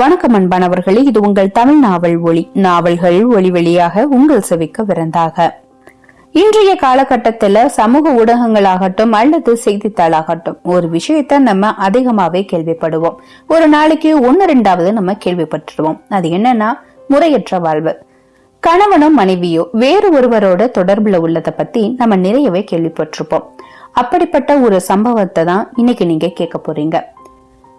வணக்கம் அன்பானவர்களே இது உங்கள் தமிழ் நாவல் ஒளி. நாவல்கள் ஒளி வெளியாக உங்கள் செவிக்க விருந்தாக. இன்றைய காலகட்டத்துல சமூக ஊடகங்களாகட்டும் அல்லது செய்தித்தாளாகட்டும் ஒரு விஷயத்த நம்ம அதிகமாவே கேள்விப்படுவோம். ஒரு நாளைக்கு ஒன்னு ரெண்டாவது நம்ம கேள்விப்பட்டுருவோம். அது என்னன்னா முறையற்ற வாழ்வு. கணவனோ மனைவியோ வேறு ஒருவரோட தொடர்புல உள்ளதை பத்தி நம்ம நிறையவே கேள்விப்பட்டிருப்போம். அப்படிப்பட்ட ஒரு சம்பவத்தை தான் இன்னைக்கு நீங்க கேட்க போறீங்க.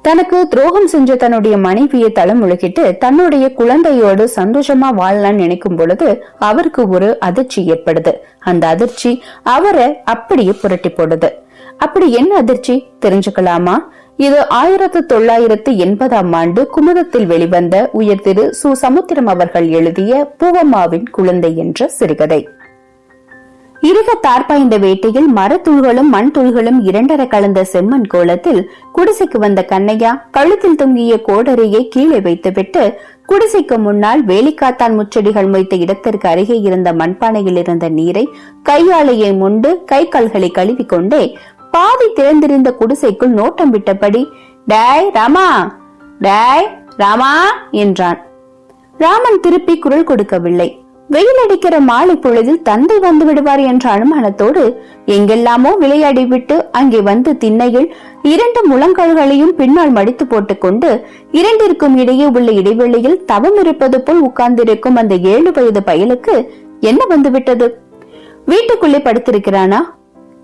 தனக்கு துரோகம் செஞ்ச தன்னுடைய மனைவியை தலைமுழுகிட்டு தன்னுடைய குழந்தையோடு சந்தோஷமா வாழலாம் நினைக்கும் பொழுது அவருக்கு ஒரு அதிர்ச்சி ஏற்படுது. அந்த அதிர்ச்சி அவரை அப்படியே புரட்டி போடுது. அப்படி என்ன அதிர்ச்சி? தெரிஞ்சுக்கலாமா? இது ஆயிரத்தி தொள்ளாயிரத்தி எண்பதாம் ஆண்டு குமுதத்தில் வெளிவந்த உயர் திரு சு. சமுத்திரம் அவர்கள் எழுதிய பூவம்மாவின் குழந்தை என்ற சிறுகதை. இருக தார்பாய்ந்த வேட்டையில் மரத்துள்களும் மண் துள்களும் இரண்டர கலந்த செம்மண் கோலத்தில் குடிசைக்கு வந்த கண்ணையா கழுத்தில் தொங்கிய கோடரையை கீழே வைத்துவிட்டு குடிசைக்கு முன்னால் வேலிக்காத்தான் முச்செடிகள் மொய்த்த இடத்திற்கு அருகே இருந்த மண்பானையில் இருந்த நீரை கையாளையை முண்டு கை கால்களை கழுவி கொண்டே பாதி திறந்திருந்த குடிசைக்குள் நோட்டம் விட்டபடி டேய் ராமா! டேய் ராமா! என்றான். ராமன் திருப்பி குரல் கொடுக்கவில்லை. வெயில் அடிக்கிற மாலை பொழுதில் தந்தை வந்து விடுவார் என்ற அனுமானத்தோடு எங்கெல்லாமோ விளையாடி விட்டு அங்கே வந்து திண்ணையில் இரண்டு முழங்கால்களையும் பின்னால் மடித்து போட்டுக்கொண்டு இரண்டிற்கும் இடையே உள்ள இடைவெளியில் தவம் இருப்பது போல் உட்கார்ந்திருக்கும் அந்த ஏழு வயது பயலுக்கு என்ன வந்துவிட்டது? வீட்டுக்குள்ளே படுத்திருக்கிறானா?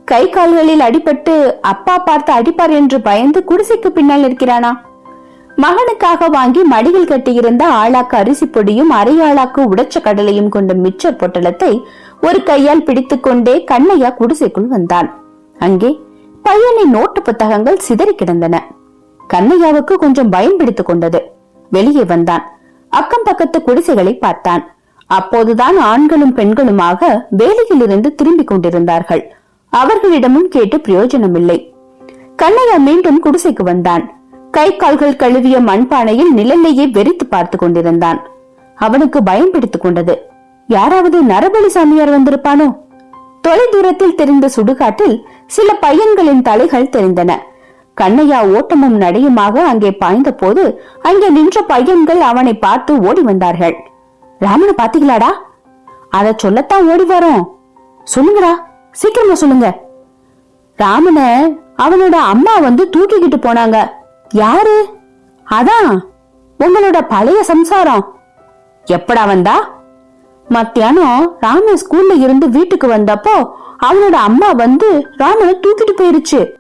கை கால்களில் அடிபட்டு அப்பா பார்த்து அடிப்பார் என்று பயந்து குடிசைக்கு பின்னால் இருக்கிறானா மகனுக்காக வாங்கி மடியில் கட்டியிருந்த ஆளாக்கு அரிசி பொடியும் அரை ஆளாக்கு உடைச்ச கடலையும் கொண்ட மிச்சர் பொட்டலத்தை ஒரு கையால் பிடித்துக்கொண்டே கண்ணையா குடிசைக்குள் வந்தான். அங்கே பையனின் நோட்டு புத்தகங்கள் சிதறி கிடந்தன. கண்ணையாவுக்கு கொஞ்சம் பயம் பிடித்துக் கொண்டது. வெளியே வந்தான். அக்கம் பக்கத்து குடிசைகளை பார்த்தான். அப்போதுதான் ஆண்களும் பெண்களுமாக வேலையில் இருந்து திரும்பிக் கொண்டிருந்தார்கள். அவர்களிடமும் கேட்டு பிரயோஜனமில்லை. கண்ணையா மீண்டும் குடிசைக்கு வந்தான். கை கால்கள் கழுவிய மண்பானையில் நிழலையே வெறித்து பார்த்து கொண்டிருந்தான். அவனுக்கு பயம் பிடித்துக் கொண்டது. யாராவது நரபலி சாமியார் வந்திருப்பானோ? தொலை தூரத்தில் தெரிந்த சுடுகாட்டில் சில பையன்களின் தலைகள் தெரிந்தன. கண்ணையா ஓட்டமும் நடையுமாக அங்கே பாய்ந்த போது அங்கே நின்ற பையன்கள் அவனை பார்த்து ஓடி வந்தார்கள். ராமனை பாத்தீங்களாடா அத சொல்லத்தான் ஓடி வரோம். சொல்லுங்கடா சீக்கிரமா சொல்லுங்க. ராமனை அவனோட அம்மா வந்து தூக்கிக்கிட்டு போனாங்க. யாரு? அதான் உங்களோட பழைய சம்சாரம். எப்படா வந்தா? மத்தியானம் ராம ஸ்கூல்ல இருந்து வீட்டுக்கு வந்தப்போ அவனோட அம்மா வந்து ராமனை தூக்கிட்டு போயிருச்சு.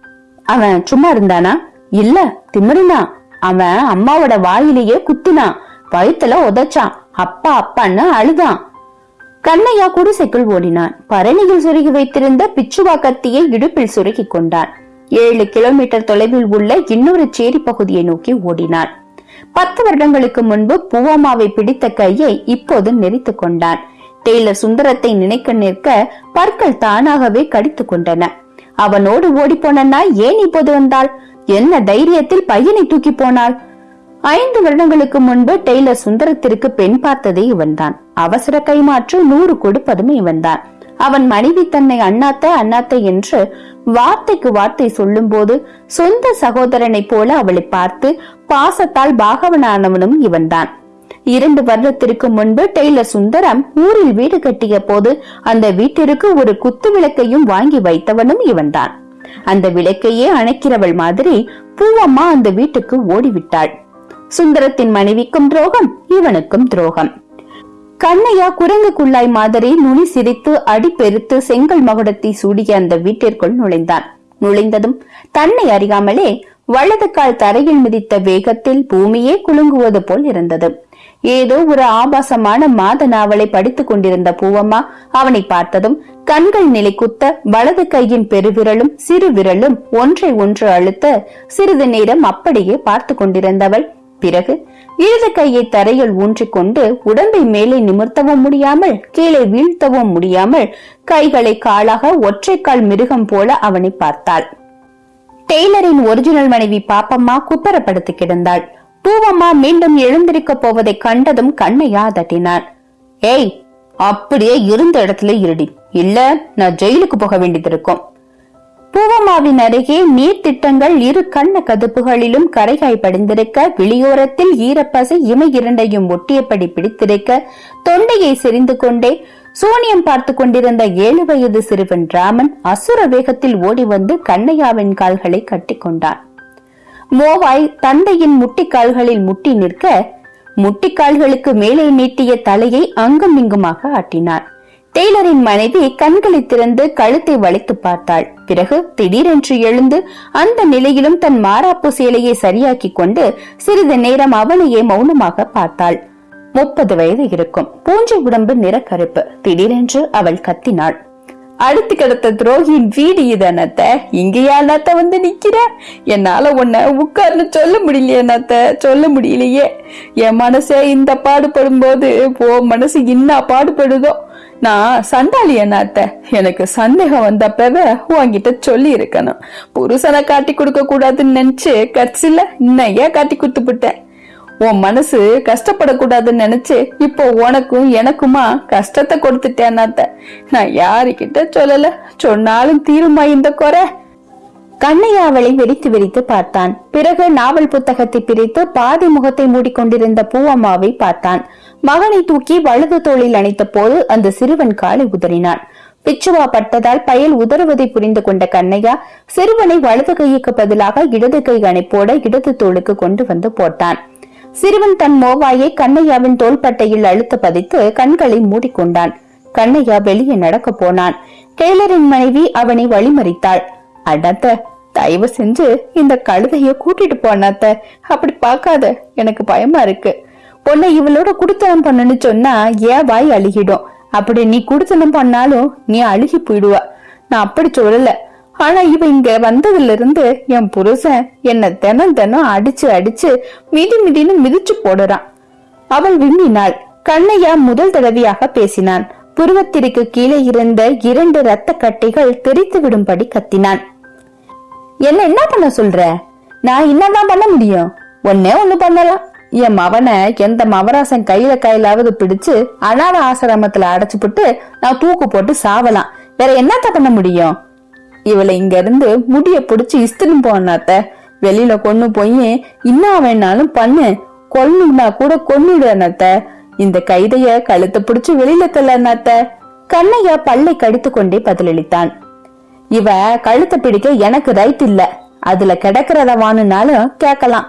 அவன் சும்மா இருந்தானா? இல்ல திமிருனா. அவன் அம்மாவோட வாயிலேயே குத்தினான். வயித்துல உதைச்சான். அப்பா அப்பான்னு அழுதான். கண்ணையா குடிசைக்குள் ஓடினான். பரணியில் சொருகி வைத்திருந்த பிச்சுவா கத்தியை இடுப்பில் சொருகி கொண்டான். ஏழு கிலோமீட்டர் தொலைவில் உள்ள இன்னொரு சேரி பகுதியை நோக்கி ஓடினான் பத்து வருடங்களுக்கு முன்பு பூவாமாவை பிடித்த கையை இப்போது நெறித்துக் கொண்டான். டெய்லர் சுந்தரத்தை நினைக்க நிற்க பற்கள் தானாகவே கடித்துக் கொண்டன. அவனோடு ஓடிப்போன நாய் ஏன் இப்போது வந்தாள்? என்ன தைரியத்தில் பையனை தூக்கி போனாள்? ஐந்து வருடங்களுக்கு முன்பு டெய்லர் சுந்தரத்திற்கு பெண் பார்த்ததே இவன்தான். அவசர கைமாற்று நூறு கொடுப்பதும் இவன்தான். அவன் மனைவி தன்னை அண்ணாத்த அண்ணாத்த என்று வார்த்தைக்கு வார்த்தை சொல்லும் போது சொந்த சகோதரனை போல அவளை பார்த்து பாசத்தால் பாகவனானவனும் இவன்தான். இரண்டு வருடத்திற்கு முன்பு டெய்லர் சுந்தரம் ஊரில் வீடு கட்டிய போது அந்த வீட்டிற்கு ஒரு குத்து விளக்கையும் வாங்கி வைத்தவனும் இவன்தான். அந்த விளக்கையே அணைக்கிறவள் மாதிரி பூவம்மா அந்த வீட்டுக்கு ஓடிவிட்டாள். சுந்தரத்தின் மனைவிக்கும் துரோகம் இவனுக்கும் துரோகம். கண்ணையா குரங்கு குள்ளாய் மாதிரி நுனி சிரித்து அடிப்பெருத்து செங்கல் மகுடத்தை சூடிய அந்த வீட்டிற்குள் நுழைந்தான். நுழைந்ததும் தன்னை அறியாமலே வலது கால் தரையில் மிதித்த வேகத்தில் பூமியே குலுங்குவது போல் இருந்தது. ஏதோ ஒரு ஆபாசமான மாத நாவலை படித்துக் கொண்டிருந்த பூவம்மா அவனை பார்த்ததும் கண்கள் நிலை குத்த வலது கையின் பெருவிரலும் சிறு விரலும் ஒன்றை ஒன்று அழுத்த சிறிது நேரம் அப்படியே பார்த்து கொண்டிருந்தவள் பிறகு இடது கையை தரையில் ஊன்றிக்கொண்டு உடம்பை மேலே நிமிர்த்தவும் முடியாமல் கீழே வீழ்த்தவும் முடியாமல் கைகளை காலாக ஒற்றைக்கால் மிருகம் போல அவனை பார்த்தாள். டெய்லரின் ஒரிஜினல் மனைவி பாப்பம்மா குப்பரப்படுத்தி கிடந்தாள். பூவம்மா மீண்டும் எழுந்திருக்க போவதை கண்டதும் கண்ணையா தட்டினான் ஏய் அப்படியே இருந்த இடத்துல இருடி. இல்ல நான் ஜெயிலுக்கு போக வேண்டியது இருக்கும். பூவமாவின் அருகே நீர் திட்டங்கள் இரு கண்ண கதுப்புகளிலும் கரைகாய் படிந்திருக்க வெளியோரத்தில் ஈரப்பசை இமை இரண்டையும் ஒட்டியபடி பிடித்திருக்க தொண்டையை செறிந்து கொண்டே சூனியம் பார்த்து கொண்டிருந்த ஏழு வயது சிறுவன் ராமன் அசுர வேகத்தில் ஓடி வந்து கண்ணையாவின் கால்களை கட்டிக்கொண்டான் மோவாய் தந்தையின் முட்டிக்கால்களில் முட்டி நிற்க முட்டிக்கால்களுக்கு மேலே நீட்டிய தலையை அங்கும் இங்குமாக ஆட்டினான் டெய்லரின் மனைவி கண்களை திறந்து கழுத்தை வளைத்து பார்த்தாள். பிறகு திடீரென்று எழுந்து அந்த நிலையிலும் தன் மாறாப்பு சேலையை சரியாக்கிக் கொண்டு சிறிது நேரம் அவனையே மௌனமாக பார்த்தாள். முப்பது வயது இருக்கும். பூஞ்சை உடம்பு நிறக்கருப்பு. திடீரென்று அவள் கத்தினாள். அடுத்து கிடத்த துரோகியின் வீடு இது இங்கேயா அண்ணாத்த வந்து நிக்கிற? என்னால உன்னை உட்கார்னு சொல்ல முடியலையே அண்ணாத்த. சொல்ல முடியலையே. என் மனசே இந்த பாடுபடும் போது போ மனசு இன்னா பாடுபடுதோ? நான் சண்டாளி அண்ணாத்த எனக்கு சந்தேகம் வந்தப்பவே உன்கிட்ட சொல்லி இருக்கணும் புருஷனை காட்டி கொடுக்க கூடாதுன்னு நினைச்சு கட்சியில இன்னையா காட்டி கொடுத்துப்பிட்டேன் உன் மனசு கஷ்டப்படக்கூடாதுன்னு நினைச்சு இப்போ உனக்கும் எனக்குமா கஷ்டத்தை கொடுத்துட்டேன்னாத்த நான் யாருக்கிட்ட சொல்லல? சொன்னாலும் தீருமா இந்த குறை? கண்ணையா அவளை வெறித்து வெறித்து பார்த்தான். பிறகு நாவல் புத்தகத்தை பிரித்து பாதி முகத்தை மூடிக்கொண்டிருந்த பூவம்மாவை பார்த்தான். மகனை தூக்கி வலது தோளில் அணைத்த போது அந்த சிறுவன் காலை உதறினான். பிச்சுவா பட்டதால் பயல் உதறுவதை புரிந்து கொண்ட கண்ணையா சிறுவனை வலது கைக்கு பதிலாக இடது கை அணைப்போட இடது தோளுக்கு கொண்டு வந்து போட்டான். சிறுவன் தன் மோவாயை கண்ணையாவின் தோள்பட்டையில் அழுத்த பதித்து கண்களை மூடிக்கொண்டான். கண்ணையா வெளியே நடக்க போனான். டெய்லரின் மனைவி அவனை வழிமறித்தாள். அடத்த தயவு செஞ்சு இந்த கழுதைய கூட்டிட்டு போனாத்த. அப்படி பார்க்காத எனக்கு பயமா இருக்கு. உன்னை இவளோட குடுத்தனம் பண்ணணும்னு சொன்னா ஏன் வாய் அழுகிடும். அப்படி நீ குடுத்தனம் பண்ணாலும் நீ அழுகி போயிடுவ. நான் அப்படி சொல்லல. ஆனா இவ இங்க வந்ததுல இருந்து என் புருஷன் என்ன தினம் தினம் அடிச்சு அடிச்சு மிதி மிதின்னு மிதிச்சு போடுறான். அவள் விம்மினாள். கண்ணையா முதல் தடவையாக பேசினான். புருவத்திற்கு கீழே இருந்த இரண்டு ரத்த கட்டிகள் தெரித்து விடும்படி கத்தினான். என்ன என்ன பண்ண சொல்ற? நான் என்னதான் பண்ண முடியும்? ஒன்னே ஒண்ணு பண்ணலாம். என் மவனை எந்த மவராசன் கையில கையிலாவது பிடிச்சு அனாத ஆசிரமத்துல அடைச்சுப்புட்டு நான் தூக்கு போட்டு சாவலாம். வேற என்னத்த பண்ண முடியும்? இவளை இங்க இருந்து முடிய புடிச்சு இஸ்தின்னு போனாத்த வெளியில கொண்டு போய் இன்னா வேணாலும் பண்ணு. கொல்லுனா கூட கொன்னுடு இந்த கைதைய கழுத்தை பிடிச்சு வெளியில தள்ள அண்ணாத்த கண்ணையா பல்லை கடித்து கொண்டே பதிலளித்தான். இவ கழுத்தை பிடிக்க எனக்கு ரைட் இல்ல. அதுல கிடக்கிறத வானுனாலும் கேட்கலாம்.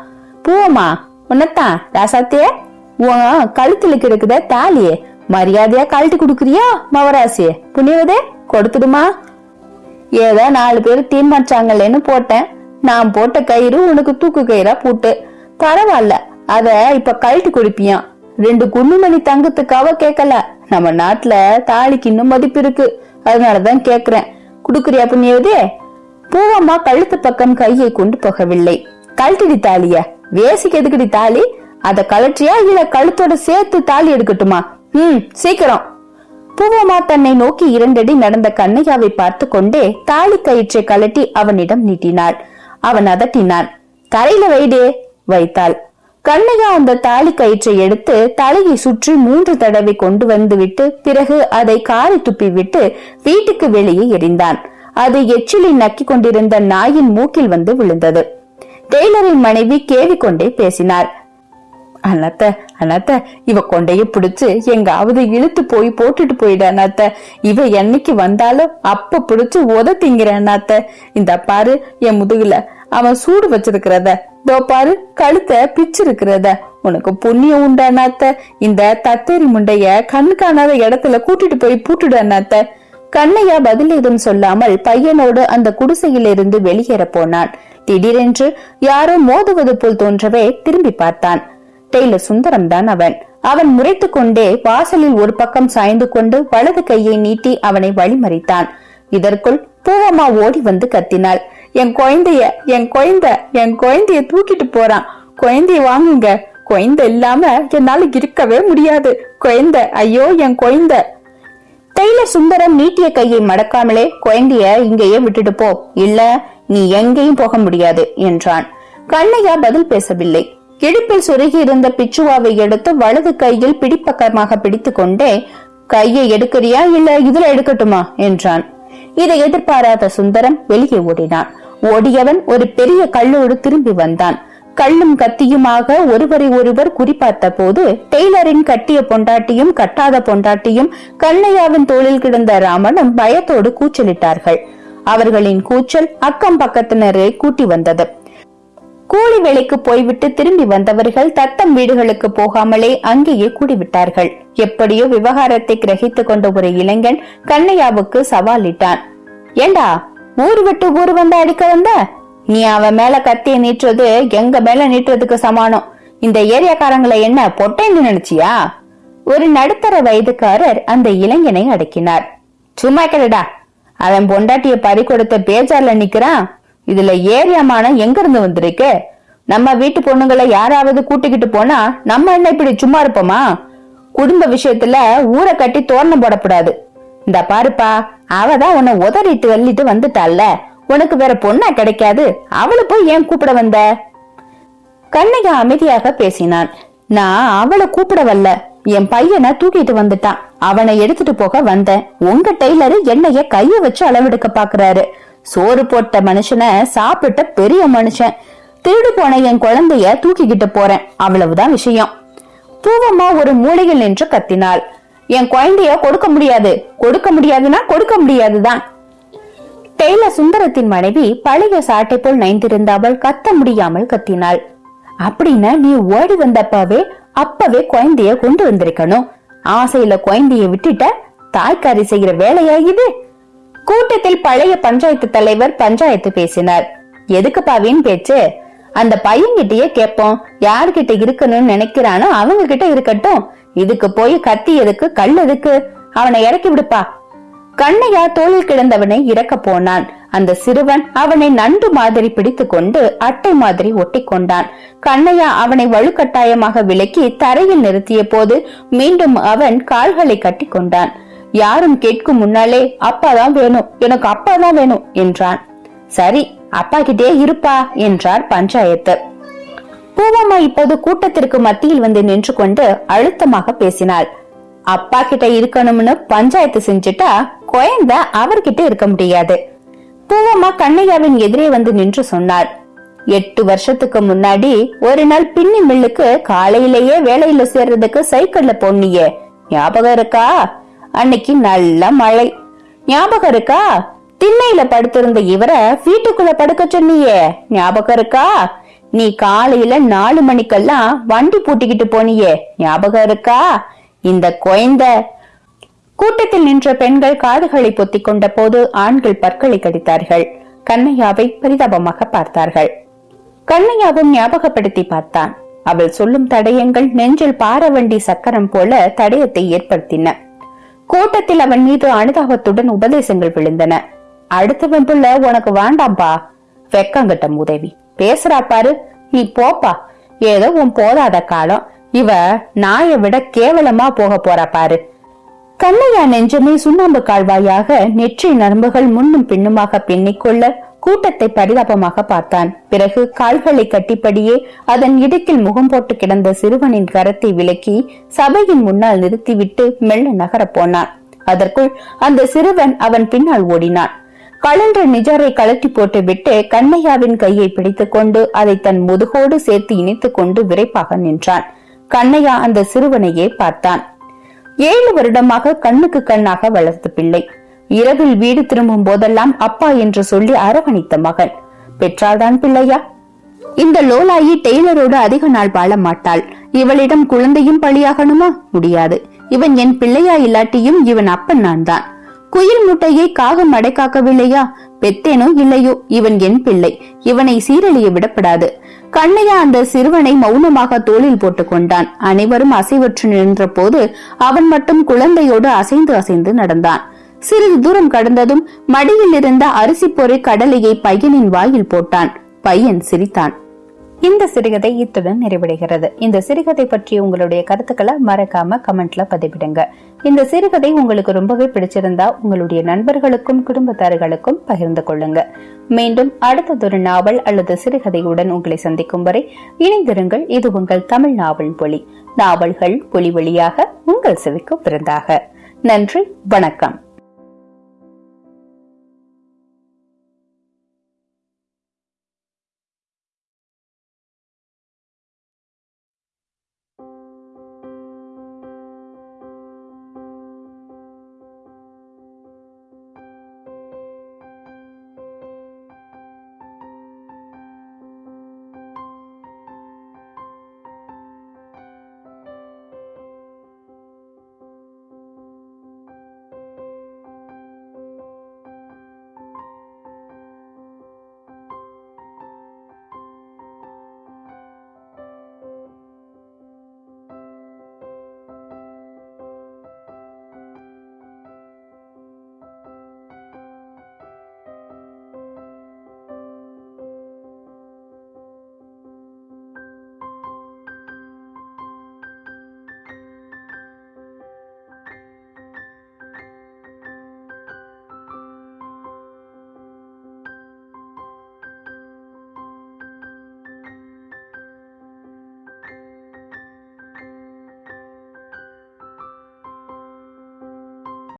போமா உன்னத்தான் ராசாத்தியே? உன் கழுத்துல கிடக்குத தாலியே. மரியாதையா கழட்டி குடுக்குறியா மவராசியே? புண்ணியவதே கொடுத்துடுமா. ஏதோ நாலு பேர் தீர்மானிச்சாங்களேன்னு போட்டேன். நான் போட்ட கயிறு உனக்கு தூக்கு கயிறா பூட்டு. பரவாயில்ல அத இப்ப கழட்டி கொடுப்பியான் ரெண்டு குண்டுமணி தங்கத்துக்காக கேட்கல நம்ம நாட்டுல தாலிக்கு இன்னும் மதிப்பு இருக்கு. அதனாலதான் கேக்குறேன். குடுக்குறியா புண்ணியவதே? பூவம்மா கழுத்து பக்கம் கையை கொண்டு போகவில்லை. கழட்டிடி தாலிய. வேசிக்கு எதுக்குடி தாலி? அத கழற்றியா இல்ல கழுத்தோட சேர்த்து தாலி எடுக்கட்டுமா? ம் சீக்கிரம். பூவம்மா தன்னை நோக்கி இரண்டடி நடந்த கண்ணையாவை பார்த்து கொண்டே தாலி கயிற்றை கழட்டி அவனிடம் நீட்டினாள். அவன் அதட்டினான் தரையில வைடே வைத்தாள். கண்ணையா அந்த தாலி கயிற்றை எடுத்து தலையை சுற்றி மூன்று தடவை கொண்டு வந்து விட்டு பிறகு அதை காரி துப்பி விட்டு வீட்டுக்கு வெளியே எறிந்தான். அது எச்சிலை நக்கி கொண்டிருந்த நாயின் மூக்கில் வந்து விழுந்தது. டெய்லரின் மனைவி கேவிக்கொண்டே பேசினார் அண்ணாத்த அண்ணாத்த இவ கொண்டைய பிடிச்சு எங்காவது இழுத்து போய் போட்டுட்டு போயிட அண்ணாத்த இவ என்னைக்கு வந்தாலும் அப்ப பிடிச்சு உத திங்கிற அண்ணாத்த இந்த பாரு என் முதுகுல அவன் சூடு வச்சிருக்கிறத. தோ பாரு கழுத்த பிச்சிருக்கிறத. உனக்கு புண்ணியம் உண்டு அண்ணாத்த இந்த தத்தேரி முண்டைய கண் காணாத இடத்துல கூட்டிட்டு போய் பூட்டுடு அண்ணாத்த கண்ணையா பதில் ஏதும் சொல்லாமல் பையனோடு அந்த குடிசையிலிருந்து வெளியேற போனான். திடீரென்று யாரோ மோதுவது போல் தோன்றவே திரும்பி பார்த்தான். டெய்லர் சுந்தரம் தான் அவன். அவன் முறைத்து கொண்டே வாசலில் ஒரு பக்கம் சாய்ந்து கொண்டு வலது கையை நீட்டி அவனை வழிமறித்தான். இதற்குள் பூவம்மா ஓடி வந்து கத்தினாள். என் குழந்தைய என் குழந்த என் குழந்தைய தூக்கிட்டு போறான். குழந்தைய வாங்குங்க. குழந்தை இல்லாம என்னால இருக்கவே முடியாது. குழந்த ஐயோ என் குழந்த. டெய்லர் சுந்தரம் நீட்டிய கையை மடக்காமலே குழந்தைய இங்கேயே விட்டுட்டு போ. இல்ல நீ எங்கேயும் போக முடியாது என்றான். கண்ணையா பதில் பேசவில்லை. இடுப்பில் சுருகி இருந்த பிச்சுவாவை எடுத்து வலது கையில் பிடிப்பக்கமாக பிடித்து கொண்டே கையை எடுக்கிறியா? இல்ல இதுல எடுக்கட்டுமா? என்றான். இதை எதிர்பாராத சுந்தரம் வெளியே ஓடினான். ஓடியவன் ஒரு பெரிய கல்லோடு திரும்பி வந்தான். கல்லும் கத்தியுமாக ஒருவரை ஒருவர் குறிப்பார்த்த போது டெய்லரின் கட்டிய பொண்டாட்டியும் கட்டாத பொண்டாட்டியும் கண்ணையாவின் தோளில் கிடந்த ராமனும் பயத்தோடு கூச்சலிட்டார்கள். அவர்களின் கூச்சல் அக்கம் பக்கத்தினரை கூட்டி வந்தது. கூலி வேலைக்கு போய்விட்டு திரும்பி வந்தவர்கள் தத்தம் வீடுகளுக்கு போகாமலே அங்கேயே கூடிவிட்டார்கள். எப்படியோ விவகாரத்தை கிரகித்துக் கொண்ட ஒரு இளைஞன் கண்ணையாவுக்கு சவாலிட்டான் ஏண்டா ஊர் விட்டு ஊர் வந்து அடிக்க வந்த? நீ அவன் மேல கத்திய நீட்டுறது எங்க மேல நீட்டுறதுக்கு சமானம். இந்த ஏரியாக்காரங்களை என்ன பொட்டைன்னு நினைச்சியா? ஒரு நடுத்தர வயதுக்காரர் அந்த இளைஞனை அடக்கினார். சும்மா கிடடா அவன் பொண்டாட்டிய பறி கொடுத்த பேஜார்ல நிக்கிறான். இதுல ஏரியாமானம் எங்க இருந்து வந்திருக்கு? நம்ம வீட்டு பொண்ணுங்களை யாராவது கூட்டிக்கிட்டு போனா நம்ம என்ன இப்படி சும்மா இருப்போமா? குடும்ப விஷயத்துல ஊரை கட்டி தோரணம் போடக்கூடாது. இந்த பாருப்பா அவதான் உன்னை உதறிட்டு வெள்ளிட்டு வந்துட்டால உனக்கு வேற பொண்ணா கிடைக்காது. அவளை போய் ஏன் கூப்பிட வந்த? கண்ணையா அமைதியாக பேசினான். நான் அவளை கூப்பிட வரல. என் பையனை தூக்கிட்டு வந்துட்டான். அவனை எடுத்துட்டு போக வந்தேன் உங்க டெய்லரு என்னைய கைய வச்சு அளவெடுக்க பாக்குறாரு. சோறு போட்ட மனுஷனை சாப்பிட்ட பெரிய மனுஷன். திருடு போன என் குழந்தைய தூக்கிக்கிட்டு போறேன். அவ்வளவுதான் விஷயம். பூவம்மா ஒரு மூலையில் நின்று கத்தினாள். என் குழந்தைய கொடுக்க முடியாது. கொடுக்க முடியாதுன்னா கொடுக்க முடியாதுதான். டெய்லர் சுந்தரத்தின் மனைவி பழைய சாட்டை போல் நைந்திருந்த அவள் கத்த முடியாமல் கத்தினாள். அப்படின்னா நீ ஓடி வந்தப்பவே அப்பவே குழந்தைய கொண்டு வந்திருக்கணும். ஆசையில குழந்தைய விட்டுட்ட தாய்க்காரி செய்யற வேலையா இது? கூட்டத்தில் பழைய பஞ்சாயத்து தலைவர் பஞ்சாயத்து பேசினார். எதுக்கு பாவின்னு பேச்சு? அந்த பையன்கிட்டயே கேப்போம் யார்கிட்ட இருக்கணும்னு நினைக்கிறானோ அவங்க கிட்ட இருக்கட்டும். இதுக்கு போய் கத்தி எதுக்கு? கல் எதுக்கு? அவனை இறக்கி விடுப்பா. கண்ணையா தோளில் கிடந்தவனை இறக்க போனான். அந்த சிறுவன் அவனை நண்டு மாதிரி பிடித்துக் கொண்டு அட்டை மாதிரி ஒட்டி கொண்டான் கண்ணையா அவனை வலுக்கட்டாயமாக விலக்கி தரையில் நிறுத்திய போது மீண்டும் அவன் கால்களை கட்டி கொண்டான் யாரும் கேட்கும் முன்னாலே அப்பாதான் வேணும் எனக்கு அப்பாதான் வேணும் என்றான். சரி அப்பா கிட்டே இருப்பா என்றார் பஞ்சாயத்து. பூவம்மா இப்போது கூட்டத்திற்கு மத்தியில் வந்து நின்று கொண்டு அழுத்தமாக பேசினாள். அப்பா கிட்ட இருக்கணும்னு பஞ்சாயத்து செஞ்சுட்டா குழந்தை அவர்கிட்ட இருக்க முடியாது. பூவம்மா கண்ணையாவின் எதிரே வந்து நின்று சொன்னார். எட்டு வருஷத்துக்கு முன்னாடி ஒரு நாள் பின்னி மில்லுக்கு காலையிலேயே வேலையில சேர்றதுக்கு சைக்கிள்ல போனியே. ஞாபகம் இருக்கா? அன்னைக்கு நல்ல மழை. ஞாபகம் இருக்கா? திண்ணையில படுத்திருந்த இவர வீட்டுக்குள்ள படுக்க சொன்னியே. ஞாபகம் இருக்கா? நீ காலையில நாலு மணிக்கெல்லாம் வண்டி பூட்டிக்கிட்டு போனியே. ஞாபகம் இருக்கா? இந்த குழந்தை கூட்டத்தில் நின்ற பெண்கள் காதுகளை பொத்திக் கொண்ட போது ஆண்கள் பற்களை கடித்தார்கள். கண்ணையாவை பரிதாபமாக பார்த்தார்கள். கண்ணையாவும் ஞாபகப்படுத்தி பார்த்தான். அவள் சொல்லும் தடயங்கள் நெஞ்சில் பாரவண்டி சக்கரம் போல தடயத்தை ஏற்படுத்தின. கூட்டத்தில் அவன் மீது அனுதாபத்துடன் உபதேசங்கள் விழுந்தன. அடுத்தவன் புள்ள உனக்கு வேண்டாம்பா. வெக்கங்கிட்டம் உதவி பேசுறா பாரு. நீ போப்பா. ஏதோ உன் போதாத காலம். இவ நாயை விட கேவலமா போக போறா பாரு. கண்ணையா நெஞ்சமே சுண்ணாம்பு கால்வாயாக நெற்றி நரம்புகள் முன்னும் பின்னுமாக பின்னிக்கொள்ள கூட்டத்தை பரிதாபமாக பார்த்தான். பிறகு கால்களை கட்டிப்படியே அதன் இடுக்கில் முகம் போட்டு கிடந்த சிறுவனின் கரத்தை விலக்கி சபையின் முன்னால் நிறுத்திவிட்டு மெல்ல நகரப் போனான். அதற்குள் அந்த சிறுவன் அவன் பின்னால் ஓடினான். கலன்ற நிஜரை கழட்டி போட்டுவிட்டு கண்ணையாவின் கையை பிடித்துக் கொண்டு அதை தன் முதுகோடு சேர்த்து இணைத்துக் கொண்டு விரைப்பாக நின்றான். கண்ணையா அந்த சிறுவனையே பார்த்தான். ஏழு வருடமாக கண்ணுக்கு கண்ணாக வளர்த்த பிள்ளை. இரவில் வீடு திரும்பும் போதெல்லாம் அப்பா என்று சொல்லி அரவணைத்த மகன். பெற்றால்தான் பிள்ளையா? இந்த லோலாயி டெய்லரோடு அதிக நாள் வாழ மாட்டாள். இவளிடம் குழந்தையும் பலியாகணுமா? முடியாது. இவன் என் பிள்ளையா இல்லாட்டியும் இவன் அப்பன் நான் தான் குயில் முட்டையை காகம் அடைக்காக்கவில்லையா? பெத்தேனோ இல்லையோ? இவன் என் பிள்ளை. இவனை சீரழிய விடப்படாது. கண்ணையா அந்த சிறுவனை மௌனமாக தோளில் போட்டுக் கொண்டான். அனைவரும் அசைவற்று நின்ற போது அவன் மட்டும் குழந்தையோடு அசைந்து அசைந்து நடந்தான். சிறிது தூரம் கடந்ததும் மடியில் இருந்த அரிசி பொறி கடலையை பையனின் வாயில் போட்டான். பையன் சிரித்தான். இந்த சிறுகதை இத்துடன் நிறைவடைகிறது. இந்த சிறுகதை பற்றி உங்களுடைய கருத்துக்களை மறக்காம கமெண்ட்ல பதிவிடுங்க. இந்த சிறுகதை உங்களுக்கு ரொம்பவே பிடிச்சிருந்தா உங்களுடைய நண்பர்களுக்கும் குடும்பத்தார்களுக்கும் பகிர்ந்து கொள்ளுங்க. மீண்டும் அடுத்ததொரு நாவல் அல்லது சிறுகதையுடன் உங்களை சந்திக்கும் வரை இணைந்திருங்கள். இது உங்கள் தமிழ் நாவல் மொழி நாவல்கள் பொலி வழியாக உங்கள் செவிக்கு பிறந்தாக நன்றி வணக்கம்.